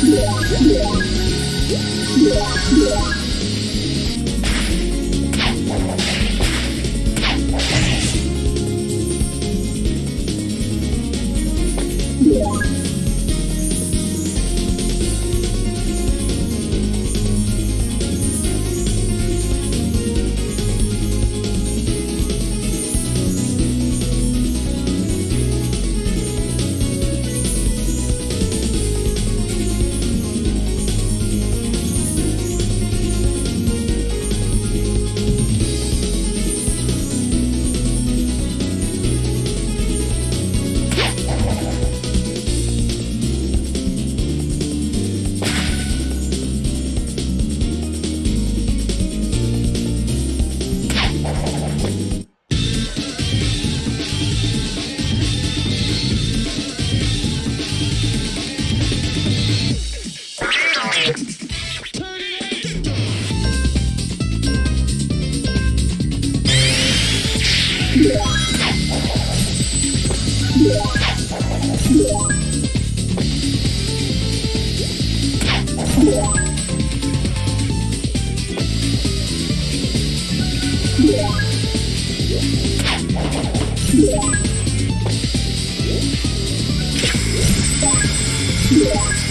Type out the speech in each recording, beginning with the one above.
Yeah. Yeah.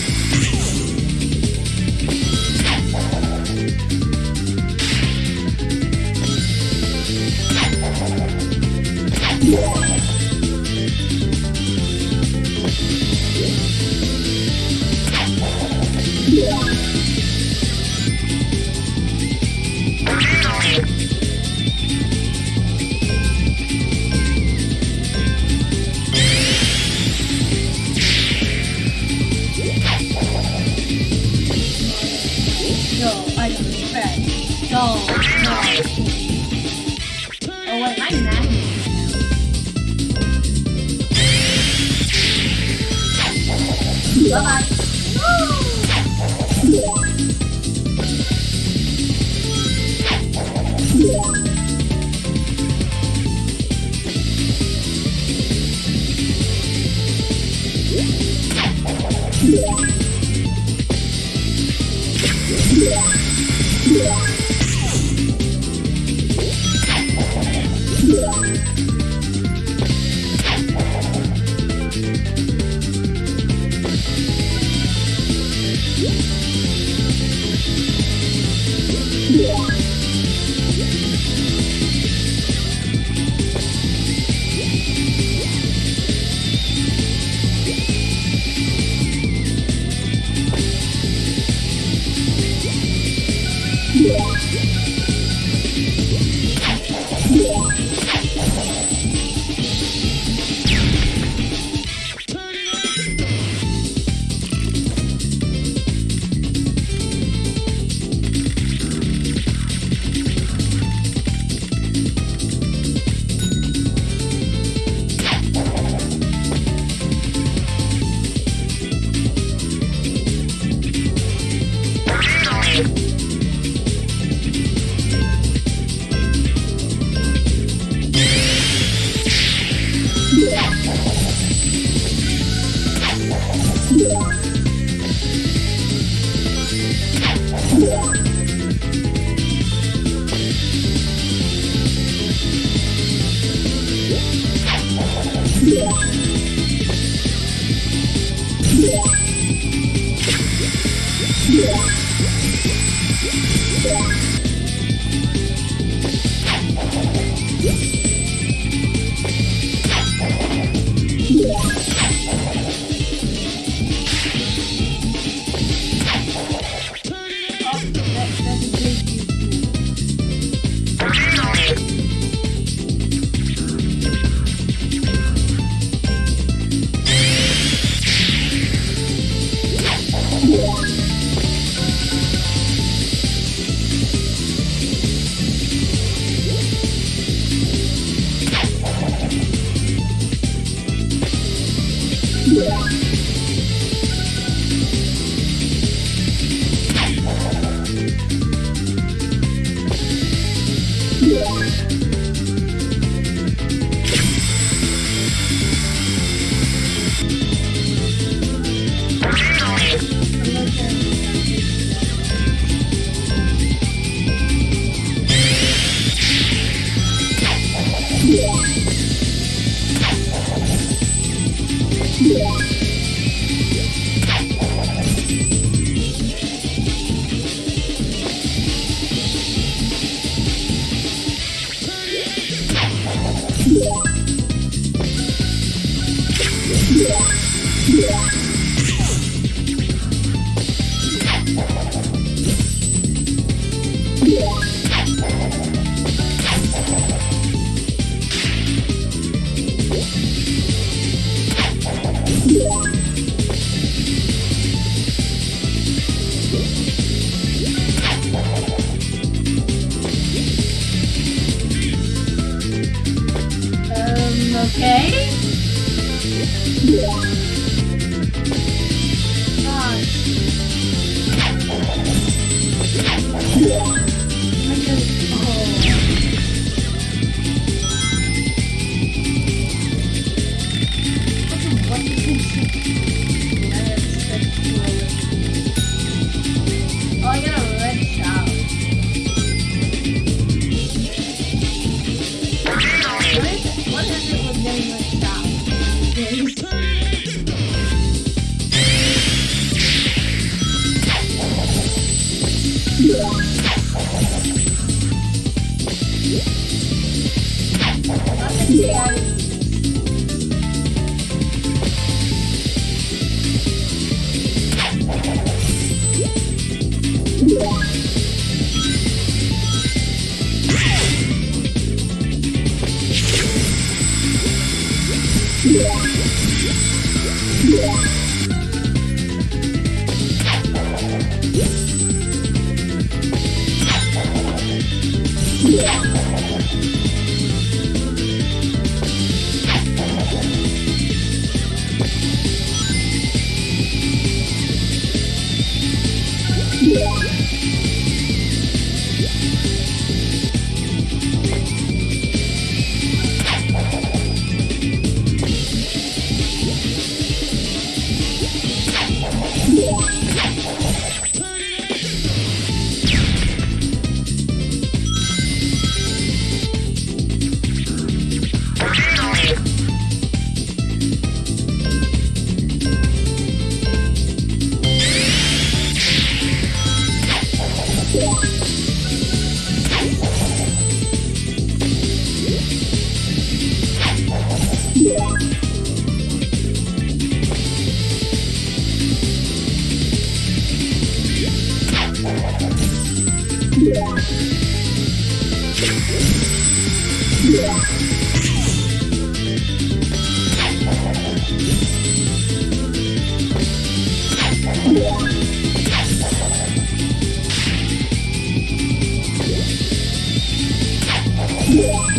Thank you. Tapos,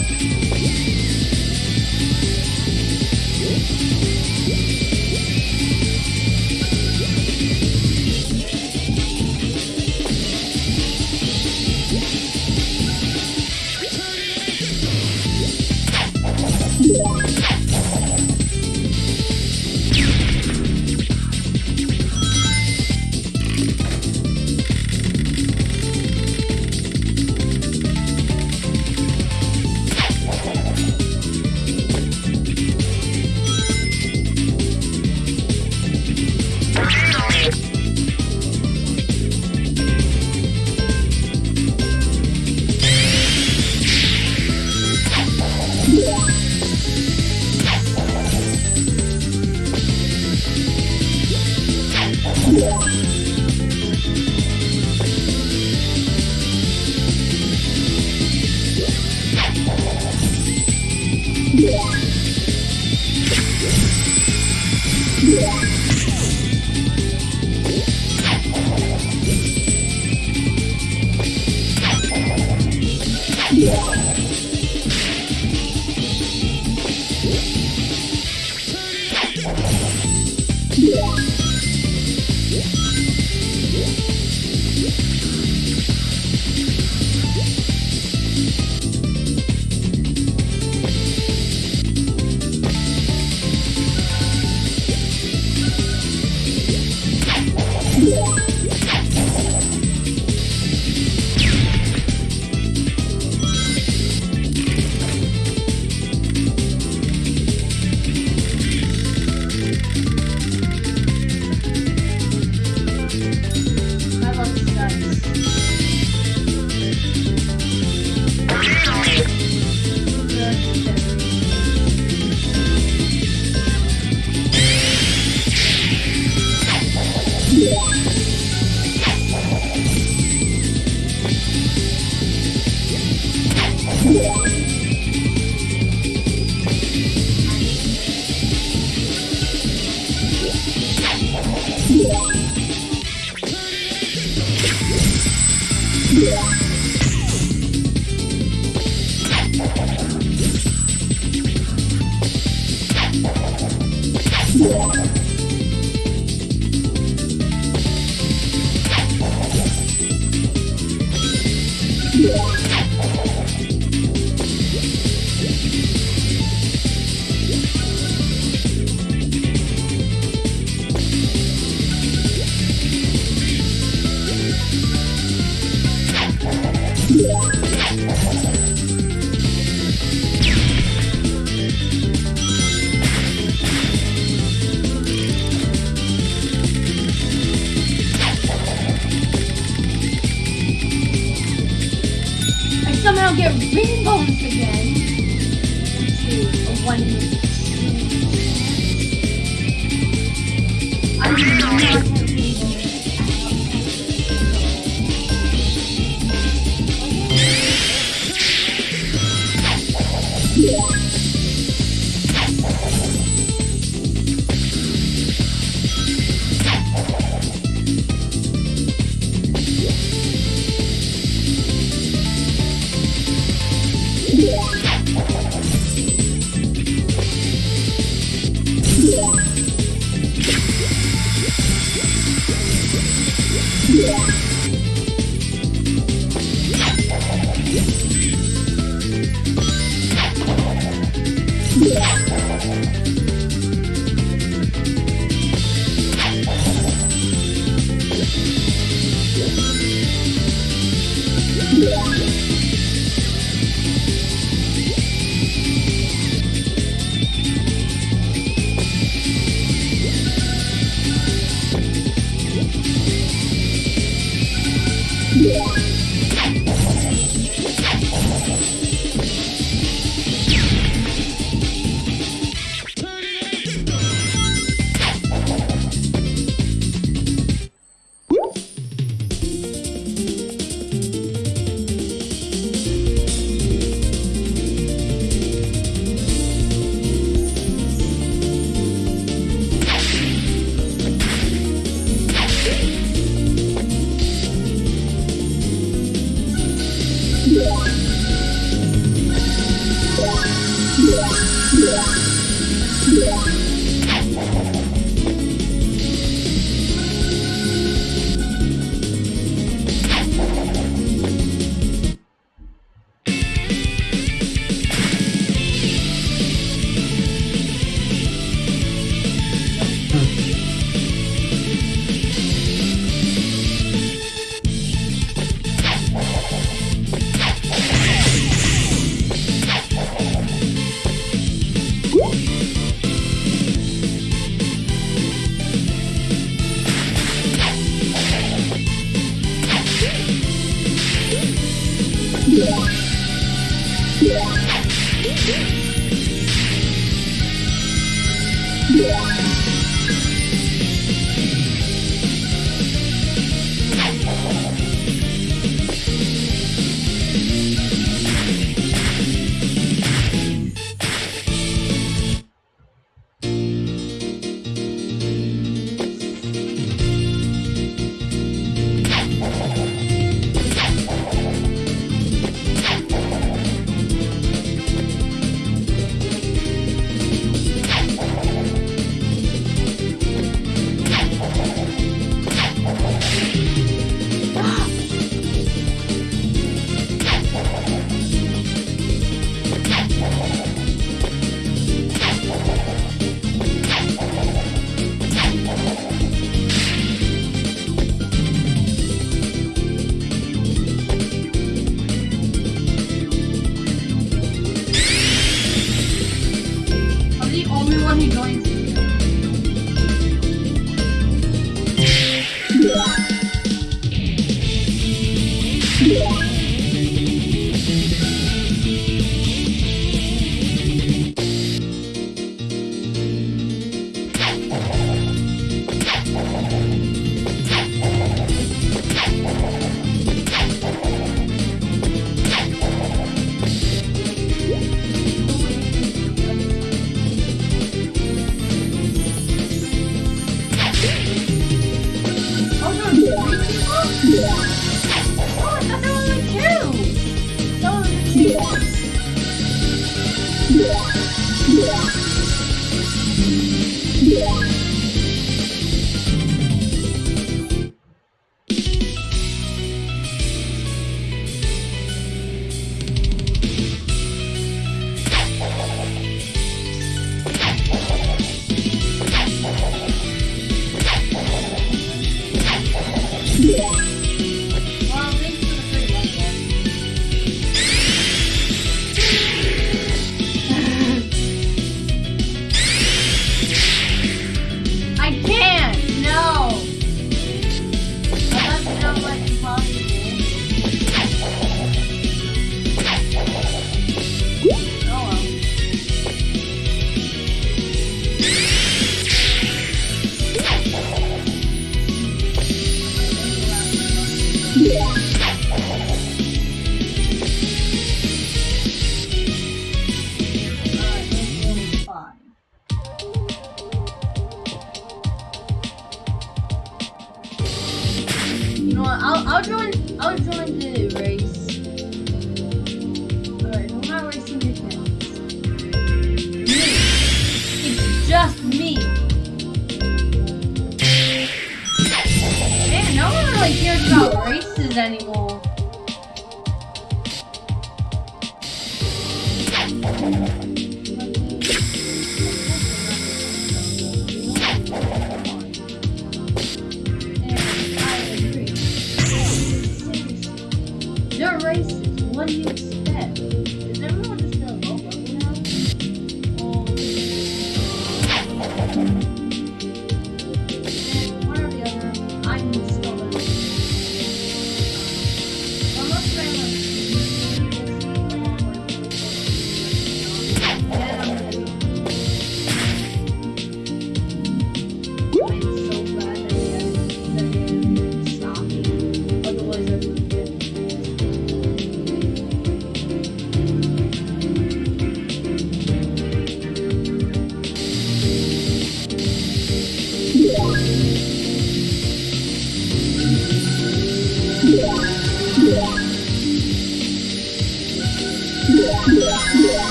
Yeah.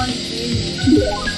One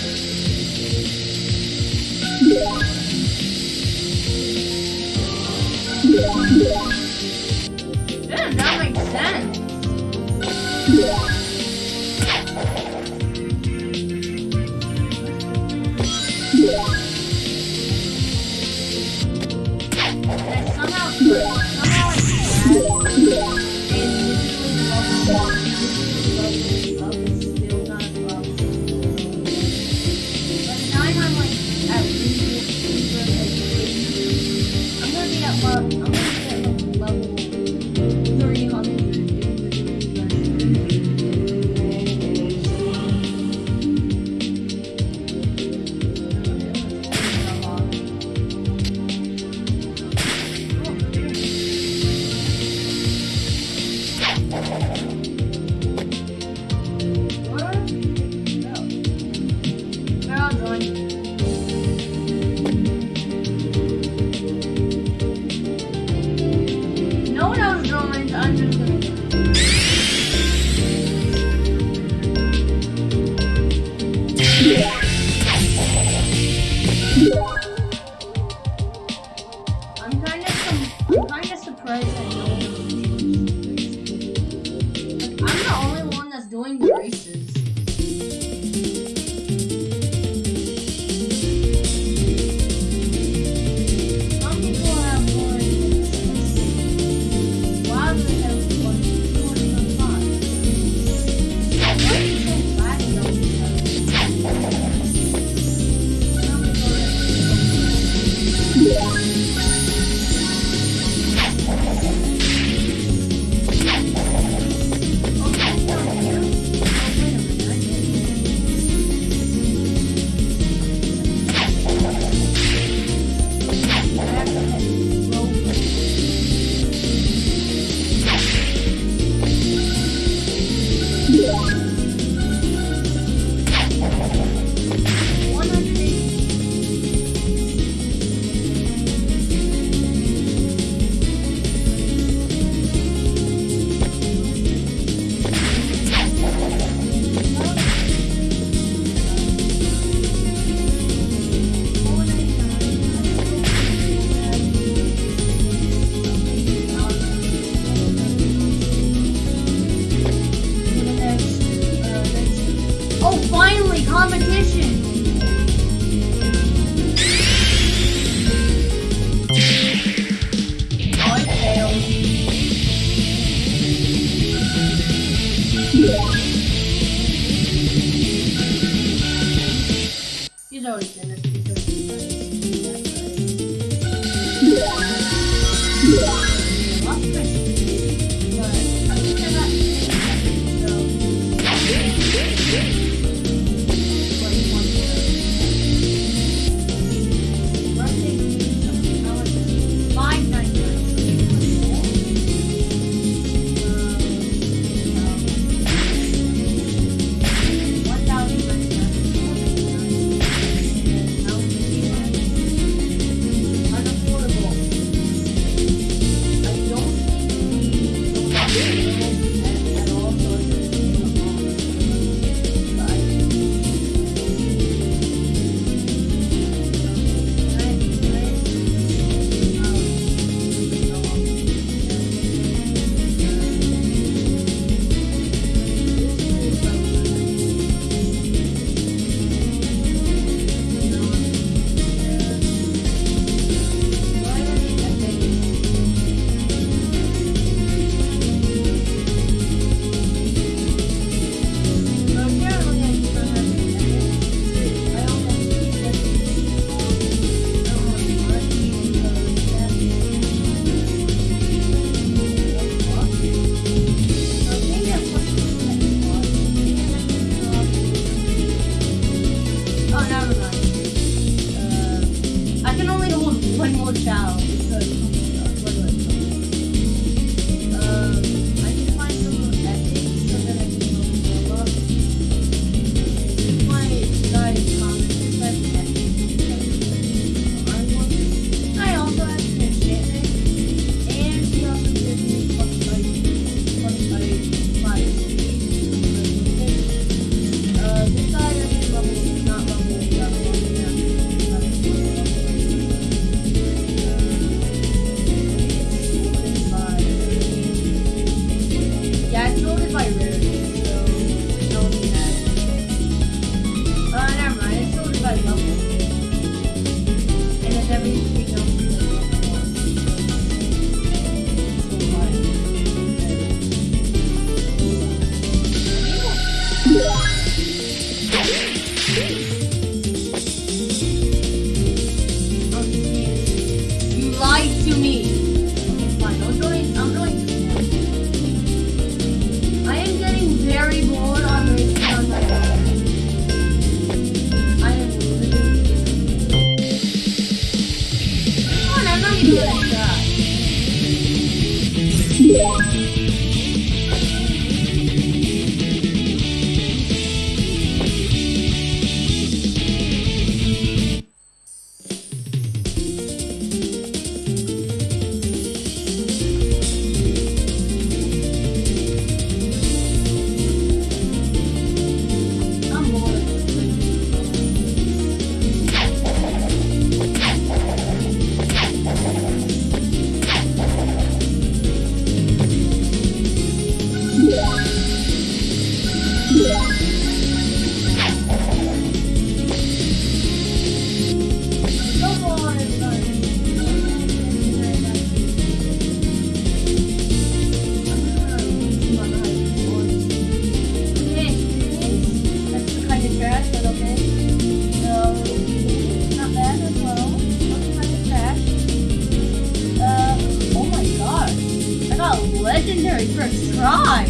First try! I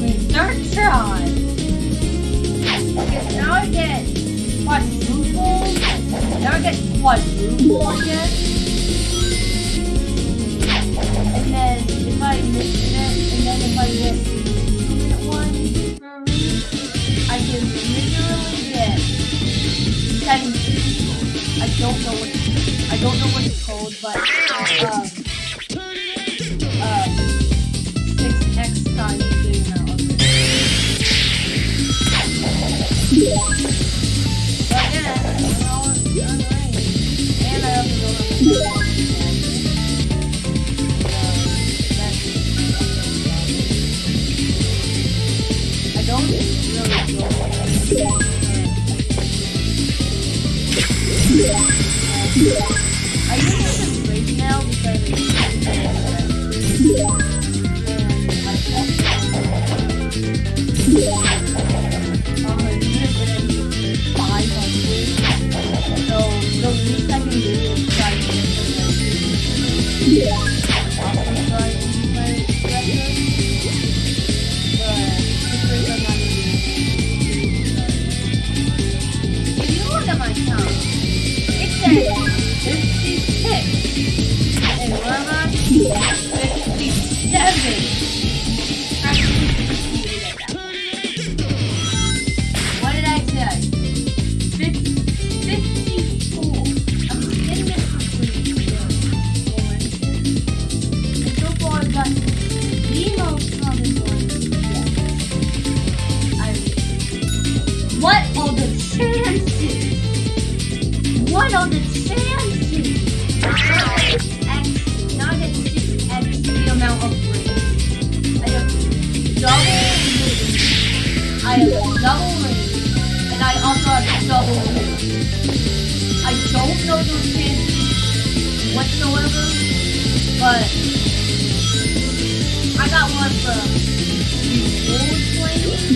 mean, start try! Because now I get quadruple. Now I get quadruple again. And then if I miss it, and then if I get the one I can literally get seven people. I don't know what I don't know what it's called, but Yeah.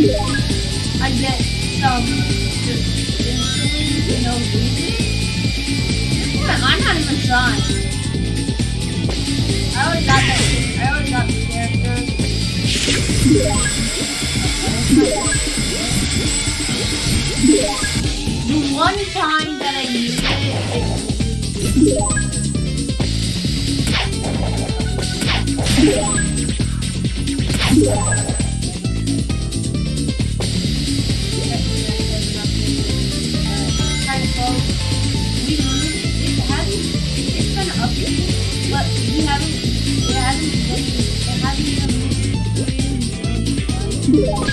I get some just insulin for no reason. Damn, I'm not even trying. I already got that. I already got the character. The one time that I used it, it was you.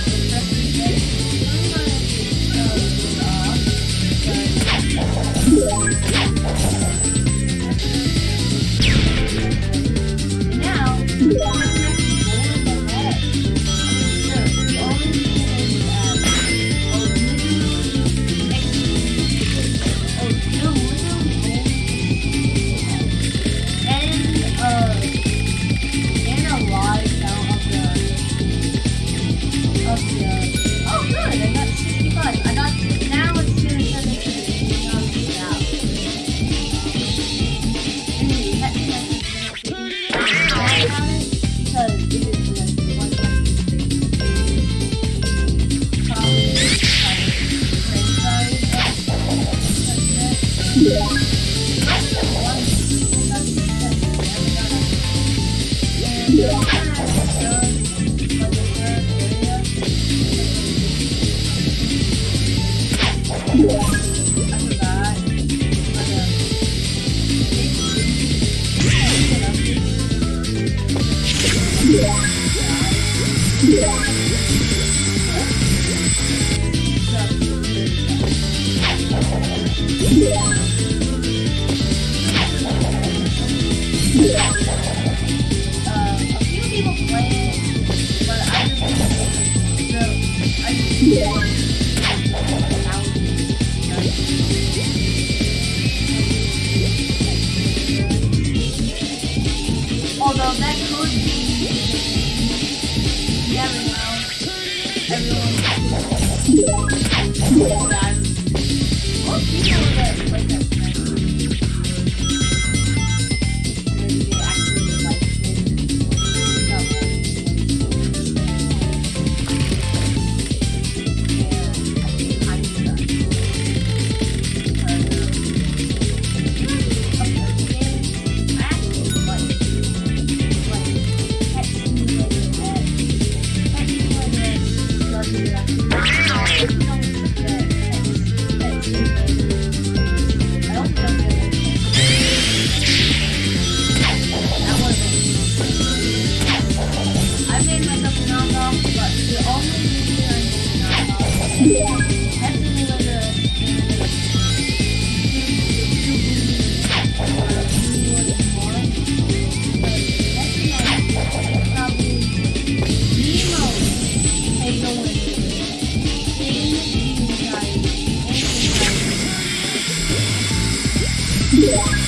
Yeah. Most Yeah.